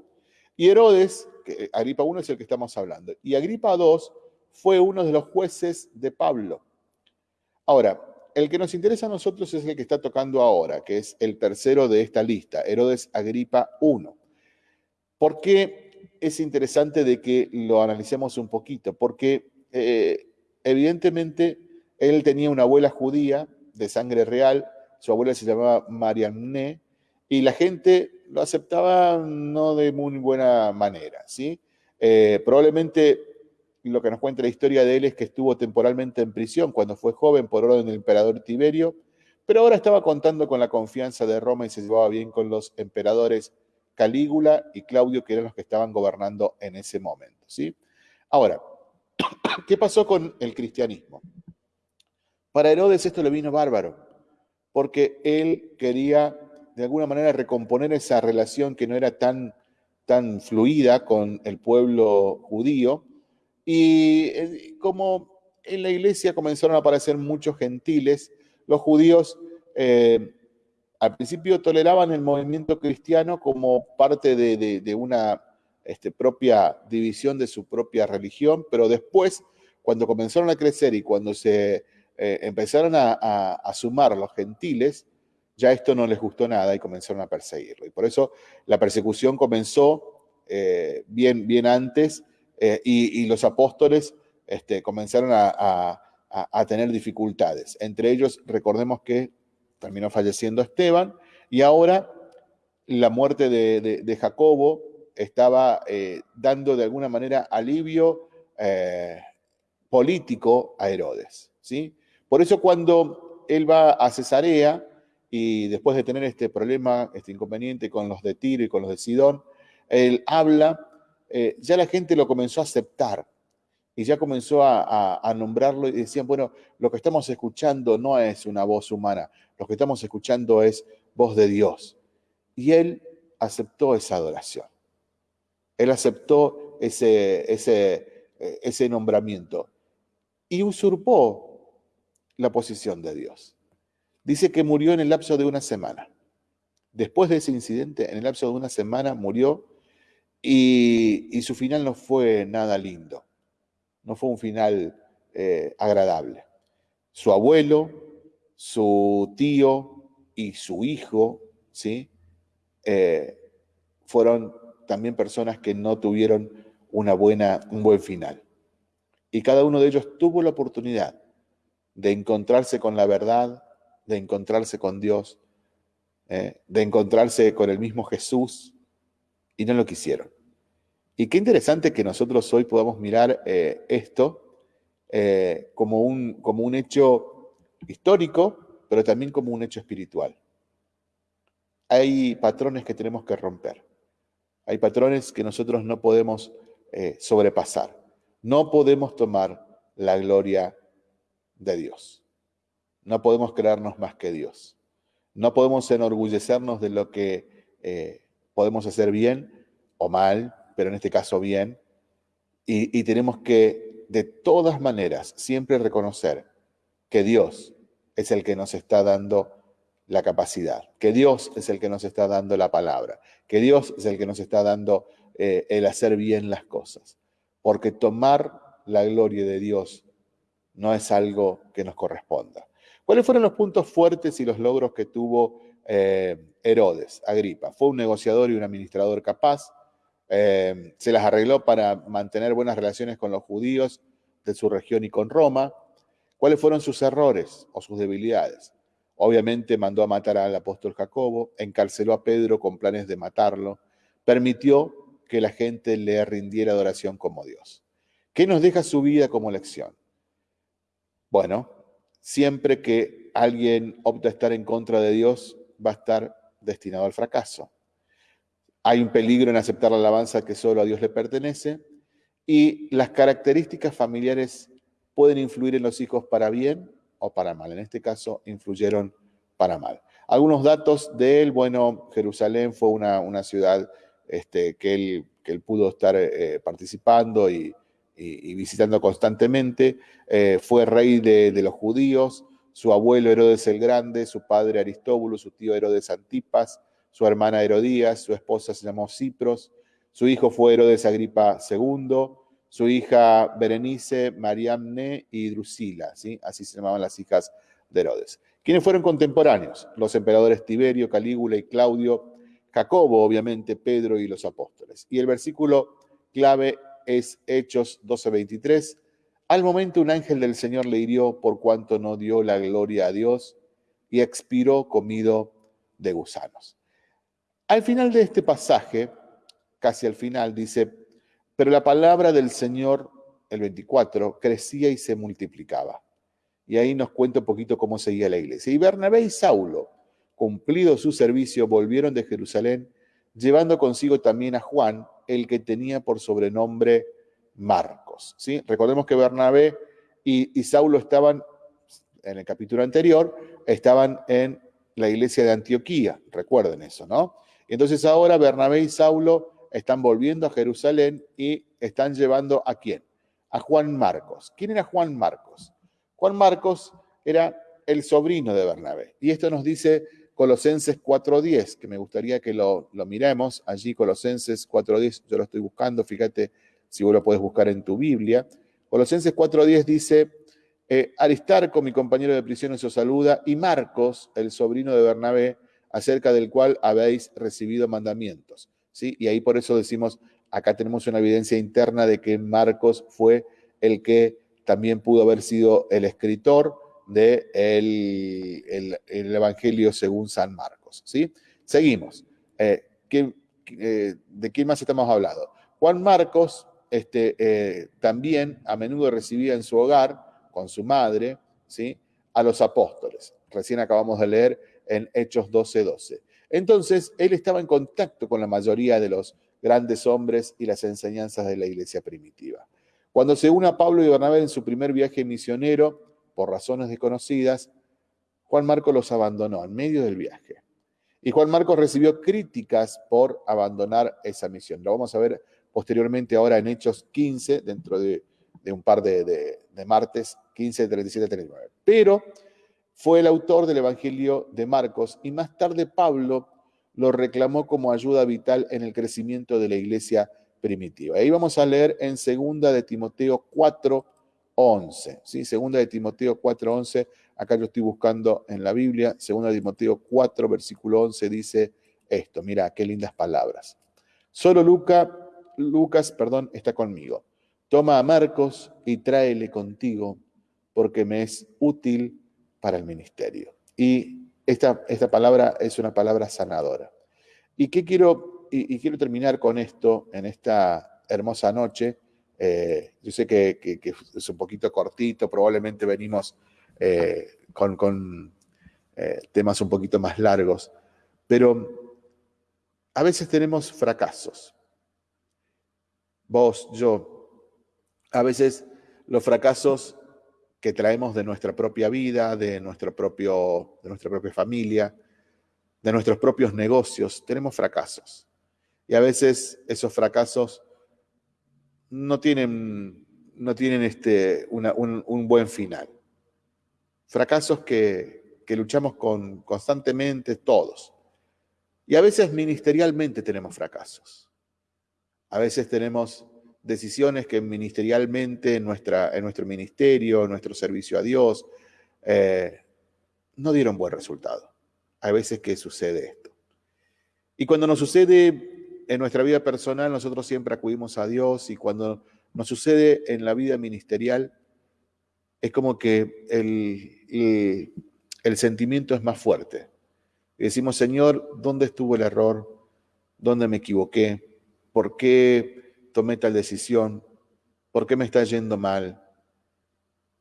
y Herodes, que Agripa I es el que estamos hablando, y Agripa II fue uno de los jueces de Pablo. Ahora, el que nos interesa a nosotros es el que está tocando ahora, que es el tercero de esta lista, Herodes Agripa I. ¿Por qué es interesante de que lo analicemos un poquito? Porque eh, evidentemente él tenía una abuela judía de sangre real, su abuela se llamaba Marianne, y la gente lo aceptaba no de muy buena manera, ¿sí? Eh, probablemente lo que nos cuenta la historia de él es que estuvo temporalmente en prisión cuando fue joven por orden del emperador Tiberio, pero ahora estaba contando con la confianza de Roma y se llevaba bien con los emperadores Calígula y Claudio, que eran los que estaban gobernando en ese momento, ¿sí? Ahora, ¿qué pasó con el cristianismo? Para Herodes esto le vino bárbaro, porque él quería de alguna manera recomponer esa relación que no era tan, tan fluida con el pueblo judío. Y eh, como en la iglesia comenzaron a aparecer muchos gentiles, los judíos eh, al principio toleraban el movimiento cristiano como parte de, una este, propia división de su propia religión, pero después, cuando comenzaron a crecer y cuando se eh, empezaron a, a, sumar los gentiles, ya esto no les gustó nada y comenzaron a perseguirlo. Y por eso la persecución comenzó eh, bien, bien antes eh, y, los apóstoles este, comenzaron a, tener dificultades. Entre ellos, recordemos que terminó falleciendo Esteban y ahora la muerte de, Jacobo estaba dando de alguna manera alivio político a Herodes. ¿sí? Por eso cuando él va a Cesarea, y después de tener este problema, este inconveniente con los de Tiro y con los de Sidón, él habla, eh, ya la gente lo comenzó a aceptar y ya comenzó a, nombrarlo y decían, bueno, lo que estamos escuchando no es una voz humana, lo que estamos escuchando es voz de Dios. Y él aceptó esa adoración. Él aceptó ese, ese, eh, ese nombramiento y usurpó la posición de Dios dice que murió en el lapso de una semana. Después de ese incidente, en el lapso de una semana murió y, su final no fue nada lindo. no fue un final eh, agradable. Su abuelo, su tío y su hijo, ¿sí? Eh, fueron también personas que no tuvieron una buena, un buen final. Y cada uno de ellos tuvo la oportunidad de encontrarse con la verdad, de encontrarse con Dios, eh, de encontrarse con el mismo Jesús, y no lo quisieron. Y qué interesante que nosotros hoy podamos mirar eh, esto eh, como, un, como un hecho histórico, pero también como un hecho espiritual. Hay patrones que tenemos que romper. Hay patrones que nosotros no podemos sobrepasar. No podemos tomar la gloria de Dios. No podemos creernos más que Dios. No podemos enorgullecernos de lo que eh, podemos hacer bien o mal, pero en este caso bien. Y, tenemos que, de todas maneras, siempre reconocer que Dios es el que nos está dando la capacidad, que Dios es el que nos está dando la palabra, que Dios es el que nos está dando eh, el hacer bien las cosas. Porque tomar la gloria de Dios no es algo que nos corresponda. ¿Cuáles fueron los puntos fuertes y los logros que tuvo eh, Herodes, Agripa? Fue un negociador y un administrador capaz. Eh, se las arregló para mantener buenas relaciones con los judíos de su región y con Roma. ¿Cuáles fueron sus errores o sus debilidades? Obviamente mandó a matar al apóstol Jacobo, encarceló a Pedro con planes de matarlo, permitió que la gente le rindiera adoración como Dios. ¿Qué nos deja su vida como lección? Bueno, siempre que alguien opta a estar en contra de Dios, va a estar destinado al fracaso. Hay un peligro en aceptar la alabanza que solo a Dios le pertenece y las características familiares pueden influir en los hijos para bien o para mal. En este caso, influyeron para mal. Algunos datos de él, bueno, Jerusalén fue una, ciudad este, que, él, que, él, pudo estar eh, participando y, y, visitando constantemente. Eh, fue rey de, los judíos, su abuelo Herodes el Grande, su padre Aristóbulo, su tío Herodes Antipas, su hermana Herodías, su esposa se llamó Cipros, su hijo fue Herodes Agripa II, su hija Berenice, Mariamne y Drusila, ¿sí? así se llamaban las hijas de Herodes. ¿Quiénes fueron contemporáneos? Los emperadores Tiberio, Calígula y Claudio, Jacobo, obviamente, Pedro y los apóstoles. Y el versículo clave es Hechos 12:23. Al momento un ángel del Señor le hirió por cuanto no dio la gloria a Dios y expiró comido de gusanos. Al final de este pasaje, casi al final, dice, pero la palabra del Señor, el 24, crecía y se multiplicaba. Y ahí nos cuenta un poquito cómo seguía la iglesia. Y Bernabé y Saulo, cumplido su servicio, volvieron de Jerusalén, llevando consigo también a Juan, el que tenía por sobrenombre Marcos. ¿sí? Recordemos que Bernabé y, Saulo estaban, en el capítulo anterior, estaban en la iglesia de Antioquía, recuerden eso, ¿no? Entonces ahora Bernabé y Saulo están volviendo a Jerusalén y están llevando a quién? A Juan Marcos. ¿Quién era Juan Marcos? Juan Marcos era el sobrino de Bernabé. Y esto nos dice Colosenses 4.10, que me gustaría que lo, miremos. Allí Colosenses 4.10, yo lo estoy buscando, fíjate si vos lo puedes buscar en tu Biblia. Colosenses 4.10 dice, eh, Aristarco, mi compañero de prisión, os saluda, y Marcos, el sobrino de Bernabé, acerca del cual habéis recibido mandamientos. ¿sí? Y ahí por eso decimos, acá tenemos una evidencia interna de que Marcos fue el que también pudo haber sido el escritor, de el, Evangelio según San Marcos. ¿sí? Seguimos. Eh, eh, ¿De quién más estamos hablando? Juan Marcos este, eh, también a menudo recibía en su hogar, con su madre, ¿sí? a los apóstoles. Recién acabamos de leer en Hechos 12:12. 12. Entonces, él estaba en contacto con la mayoría de los grandes hombres y las enseñanzas de la iglesia primitiva. Cuando se une a Pablo y Bernabé en su primer viaje misionero, por razones desconocidas, Juan Marcos los abandonó en medio del viaje. Y Juan Marcos recibió críticas por abandonar esa misión. Lo vamos a ver posteriormente ahora en Hechos 15, dentro de, un par de, martes, 15, 37, 39. Pero fue el autor del Evangelio de Marcos y más tarde Pablo lo reclamó como ayuda vital en el crecimiento de la iglesia primitiva. Ahí vamos a leer en segunda de Timoteo 4, 11. ¿sí? Segunda de Timoteo 4, 11. Acá lo estoy buscando en la Biblia. Segunda de Timoteo 4, versículo 11 dice esto. Mira, qué lindas palabras. Solo Luca, Lucas perdón, está conmigo. Toma a Marcos y tráele contigo porque me es útil para el ministerio. Y esta, esta palabra es una palabra sanadora. ¿Y qué quiero, y, quiero terminar con esto en esta hermosa noche? Eh, yo sé que, es un poquito cortito, probablemente venimos eh, con, eh, temas un poquito más largos, pero a veces tenemos fracasos. Vos, yo, a veces los fracasos que traemos de nuestra propia vida, de, nuestro propio, de nuestra propia familia, de nuestros propios negocios, tenemos fracasos. Y a veces esos fracasos no tienen, no tienen este, un, buen final. Fracasos que, que luchamos con, constantemente todos. Y a veces ministerialmente tenemos fracasos. A veces tenemos decisiones que ministerialmente en, nuestra, en nuestro ministerio, en nuestro servicio a Dios, eh, no dieron buen resultado. Hay veces que sucede esto. Y cuando nos sucede en nuestra vida personal, nosotros siempre acudimos a Dios y cuando nos sucede en la vida ministerial, es como que el, el sentimiento es más fuerte. Y decimos, Señor, ¿dónde estuvo el error? ¿Dónde me equivoqué? ¿Por qué tomé tal decisión? ¿Por qué me está yendo mal?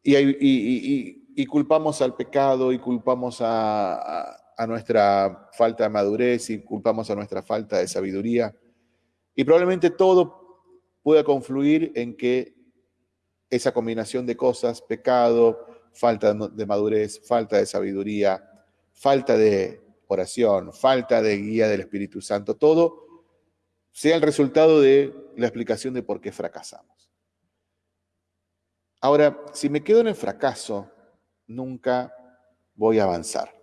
Y, culpamos al pecado y culpamos a, nuestra falta de madurez y culpamos a nuestra falta de sabiduría. Y probablemente todo pueda confluir en que esa combinación de cosas, pecado, falta de madurez, falta de sabiduría, falta de oración, falta de guía del Espíritu Santo, todo sea el resultado de la explicación de por qué fracasamos. Ahora, si me quedo en el fracaso, nunca voy a avanzar.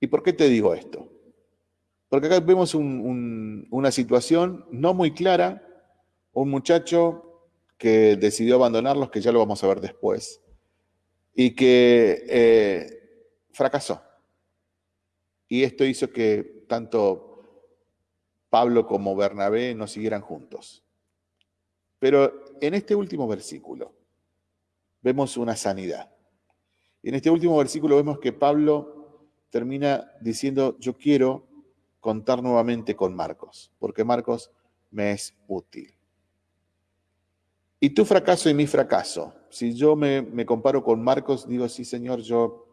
¿Y por qué te digo esto? Porque acá vemos una situación no muy clara, un muchacho que decidió abandonarlos, que ya lo vamos a ver después, y que eh, fracasó. Y esto hizo que tanto Pablo como Bernabé no siguieran juntos. Pero en este último versículo vemos una sanidad. En este último versículo vemos que Pablo termina diciendo, yo quiero contar nuevamente con Marcos, porque Marcos me es útil. Y tu fracaso y mi fracaso. Si yo me, me comparo con Marcos, digo, sí, Señor, yo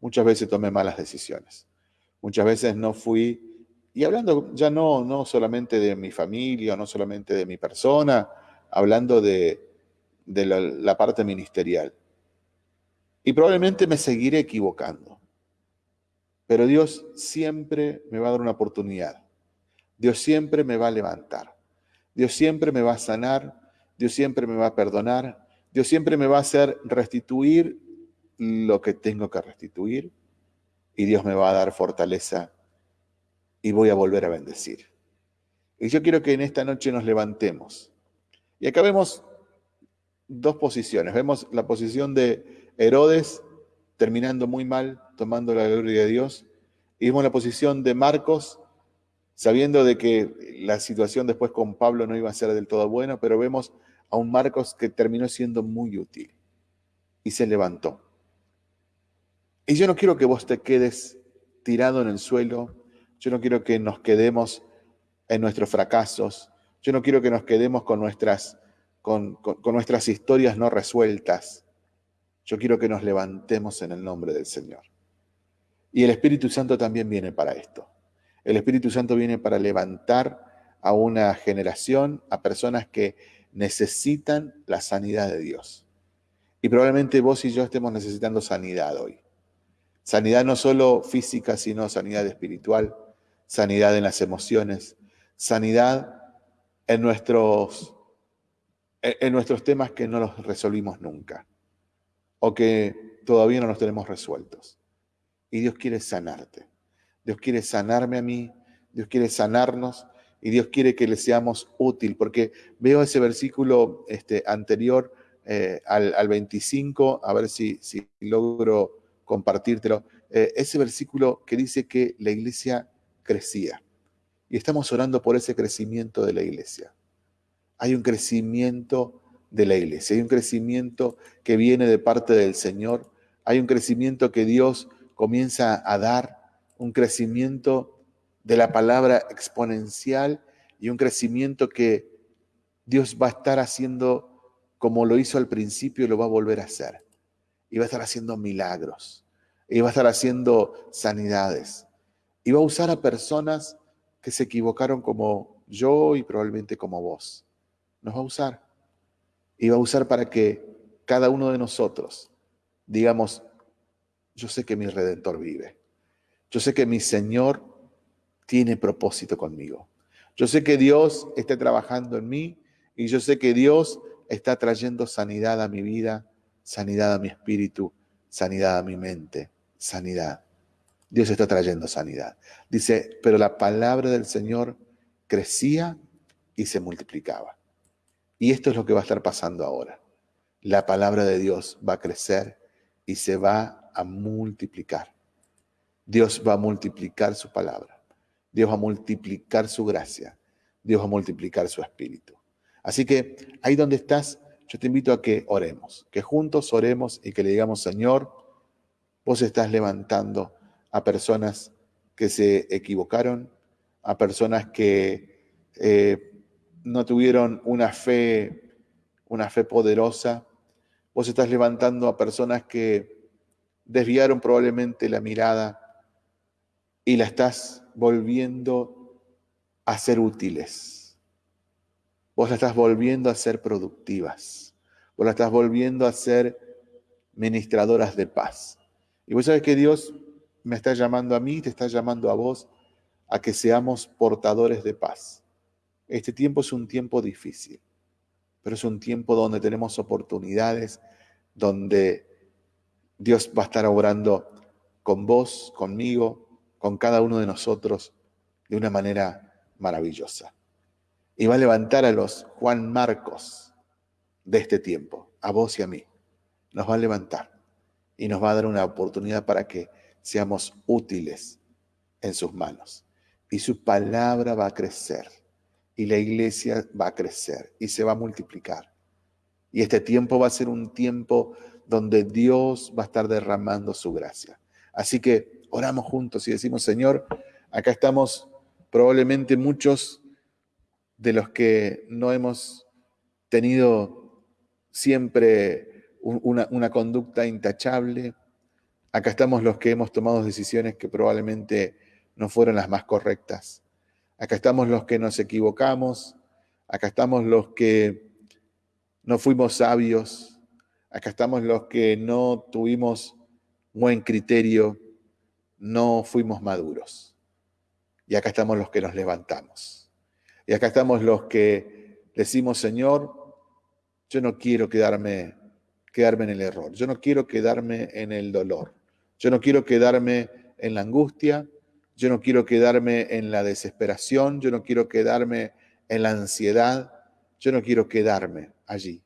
muchas veces tomé malas decisiones. Muchas veces no fui y hablando ya no, no solamente de mi familia, no solamente de mi persona, hablando de, la, parte ministerial. Y probablemente me seguiré equivocando. Pero Dios siempre me va a dar una oportunidad. Dios siempre me va a levantar. Dios siempre me va a sanar. Dios siempre me va a perdonar. Dios siempre me va a hacer restituir lo que tengo que restituir. Y Dios me va a dar fortaleza y voy a volver a bendecir. Y yo quiero que en esta noche nos levantemos. Y acá vemos dos posiciones. Vemos la posición de Herodes terminando muy mal, tomando la gloria de Dios. Y vemos la posición de Marcos, sabiendo de que la situación después con Pablo no iba a ser del todo buena, pero vemos a un Marcos que terminó siendo muy útil y se levantó. Y yo no quiero que vos te quedes tirado en el suelo, yo no quiero que nos quedemos en nuestros fracasos. Yo no quiero que nos quedemos con nuestras, con, nuestras historias no resueltas. Yo quiero que nos levantemos en el nombre del Señor. Y el Espíritu Santo también viene para esto. El Espíritu Santo viene para levantar a una generación, a personas que necesitan la sanidad de Dios. Y probablemente vos y yo estemos necesitando sanidad hoy. Sanidad no solo física, sino sanidad espiritual sanidad en las emociones, sanidad en nuestros, en nuestros temas que no los resolvimos nunca o que todavía no los tenemos resueltos. Y Dios quiere sanarte. Dios quiere sanarme a mí, Dios quiere sanarnos y Dios quiere que le seamos útil, porque veo ese versículo este, anterior eh, al, 25, a ver si, si logro compartírtelo, eh, ese versículo que dice que la iglesia crecía. Y estamos orando por ese crecimiento de la iglesia. Hay un crecimiento de la iglesia, hay un crecimiento que viene de parte del Señor, hay un crecimiento que Dios comienza a dar, un crecimiento de la palabra exponencial y un crecimiento que Dios va a estar haciendo como lo hizo al principio y lo va a volver a hacer. Y va a estar haciendo milagros. Y va a estar haciendo sanidades. Y va a usar a personas que se equivocaron como yo y probablemente como vos. Nos va a usar. Y va a usar para que cada uno de nosotros digamos, yo sé que mi redentor vive. Yo sé que mi Señor tiene propósito conmigo. Yo sé que Dios está trabajando en mí y yo sé que Dios está trayendo sanidad a mi vida, sanidad a mi espíritu, sanidad a mi mente, sanidad. Dios está trayendo sanidad. Dice, pero la palabra del Señor crecía y se multiplicaba. Y esto es lo que va a estar pasando ahora. La palabra de Dios va a crecer y se va a multiplicar. Dios va a multiplicar su palabra. Dios va a multiplicar su gracia, Dios va a multiplicar su espíritu. Así que ahí donde estás, yo te invito a que oremos, que juntos oremos y que le digamos, Señor, vos estás levantando a personas que se equivocaron, a personas que eh, no tuvieron una fe, una fe poderosa. Vos estás levantando a personas que desviaron probablemente la mirada y la estás volviendo a ser útiles. Vos la estás volviendo a ser productivas. Vos la estás volviendo a ser ministradoras de paz. Y vos sabes que Dios me está llamando a mí, te está llamando a vos a que seamos portadores de paz. Este tiempo es un tiempo difícil, pero es un tiempo donde tenemos oportunidades, donde Dios va a estar obrando con vos, conmigo, con cada uno de nosotros de una manera maravillosa. Y va a levantar a los Juan Marcos de este tiempo, a vos y a mí. Nos va a levantar y nos va a dar una oportunidad para que seamos útiles en sus manos. Y su palabra va a crecer y la iglesia va a crecer y se va a multiplicar. Y este tiempo va a ser un tiempo donde Dios va a estar derramando su gracia. Así que oramos juntos y decimos, Señor, acá estamos probablemente muchos de los que no hemos tenido siempre una, conducta intachable. Acá estamos los que hemos tomado decisiones que probablemente no fueron las más correctas. Acá estamos los que nos equivocamos. Acá estamos los que no fuimos sabios. Acá estamos los que no tuvimos buen criterio no fuimos maduros. Y acá estamos los que nos levantamos. Y acá estamos los que decimos, Señor, yo no quiero quedarme, quedarme en el error, yo no quiero quedarme en el dolor, yo no quiero quedarme en la angustia, yo no quiero quedarme en la desesperación, yo no quiero quedarme en la ansiedad, yo no quiero quedarme allí.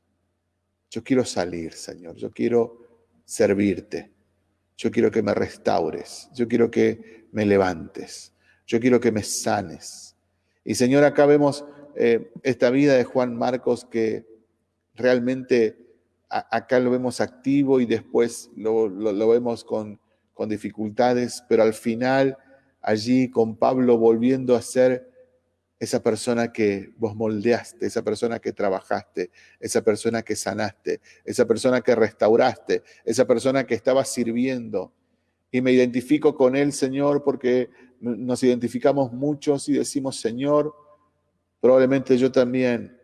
Yo quiero salir, Señor, yo quiero servirte. Yo quiero que me restaures, yo quiero que me levantes, yo quiero que me sanes. Y Señor, acá vemos eh, esta vida de Juan Marcos que realmente acá lo vemos activo y después lo, vemos con dificultades, pero al final allí con Pablo volviendo a ser esa persona que vos moldeaste, esa persona que trabajaste, esa persona que sanaste, esa persona que restauraste, esa persona que estaba sirviendo. Y me identifico con él, Señor, porque nos identificamos muchos y decimos, Señor, probablemente yo también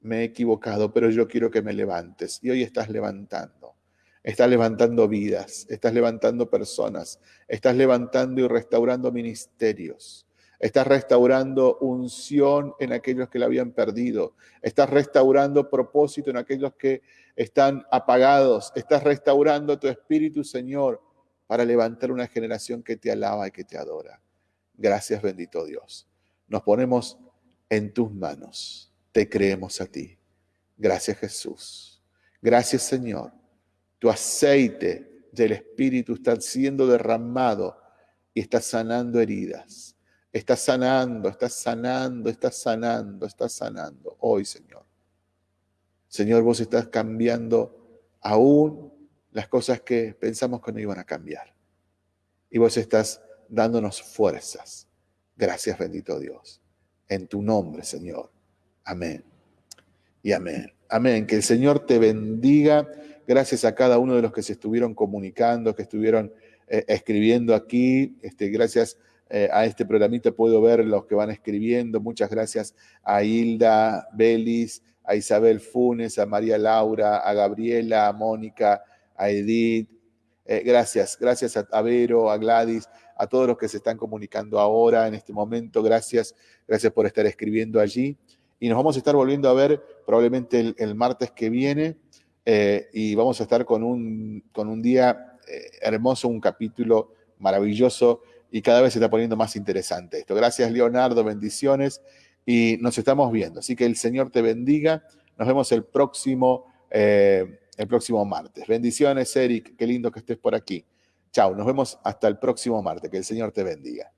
me he equivocado, pero yo quiero que me levantes. Y hoy estás levantando. Estás levantando vidas, estás levantando personas, estás levantando y restaurando ministerios Estás restaurando unción en aquellos que la habían perdido. Estás restaurando propósito en aquellos que están apagados. Estás restaurando tu espíritu, Señor, para levantar una generación que te alaba y que te adora. Gracias, bendito Dios. Nos ponemos en tus manos. Te creemos a ti. Gracias Jesús. Gracias Señor. Tu aceite del Espíritu está siendo derramado y está sanando heridas. Está sanando, está sanando, está sanando, está sanando. Hoy, Señor. Señor, vos estás cambiando aún las cosas que pensamos que no iban a cambiar. Y vos estás dándonos fuerzas. Gracias, bendito Dios. En tu nombre, Señor. Amén. Y amén. Amén. Que el Señor te bendiga. Gracias a cada uno de los que se estuvieron comunicando, que estuvieron eh, escribiendo aquí. Este, gracias eh, a este programita puedo ver los que van escribiendo. Muchas gracias a Hilda Belis, a Isabel Funes, a María Laura, a Gabriela, a Mónica, a Edith. Eh, gracias, gracias a, Vero, a Gladys, a todos los que se están comunicando ahora en este momento. Gracias, gracias por estar escribiendo allí. Y nos vamos a estar volviendo a ver probablemente el, martes que viene. y vamos a estar con un, con un día eh, hermoso, un capítulo maravilloso y cada vez se está poniendo más interesante esto. Gracias Leonardo, bendiciones y nos estamos viendo. Así que el Señor te bendiga. Nos vemos el próximo, eh, el próximo martes. Bendiciones, Eric. Qué lindo que estés por aquí. Chao, nos vemos hasta el próximo martes. Que el Señor te bendiga.